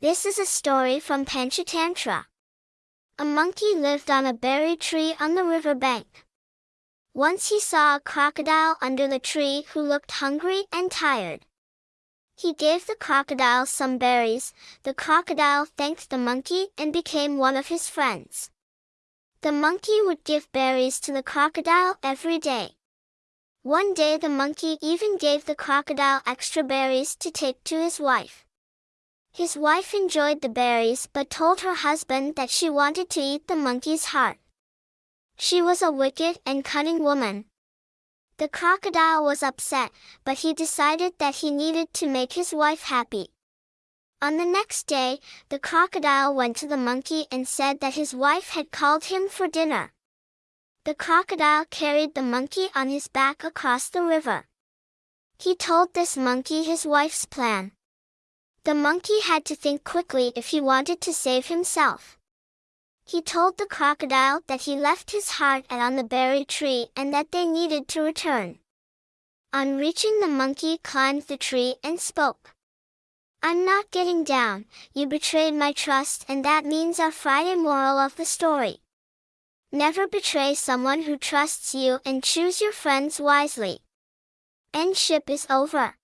This is a story from Panchatantra. A monkey lived on a berry tree on the river bank. Once he saw a crocodile under the tree who looked hungry and tired. He gave the crocodile some berries, the crocodile thanked the monkey and became one of his friends. The monkey would give berries to the crocodile every day. One day the monkey even gave the crocodile extra berries to take to his wife. His wife enjoyed the berries but told her husband that she wanted to eat the monkey's heart. She was a wicked and cunning woman. The crocodile was upset, but he decided that he needed to make his wife happy. On the next day, the crocodile went to the monkey and said that his wife had called him for dinner. The crocodile carried the monkey on his back across the river. He told this monkey his wife's plan. The monkey had to think quickly if he wanted to save himself. He told the crocodile that he left his heart on the berry tree and that they needed to return. On reaching the monkey climbed the tree and spoke. I'm not getting down, you betrayed my trust and that means our Friday moral of the story. Never betray someone who trusts you and choose your friends wisely. End ship is over.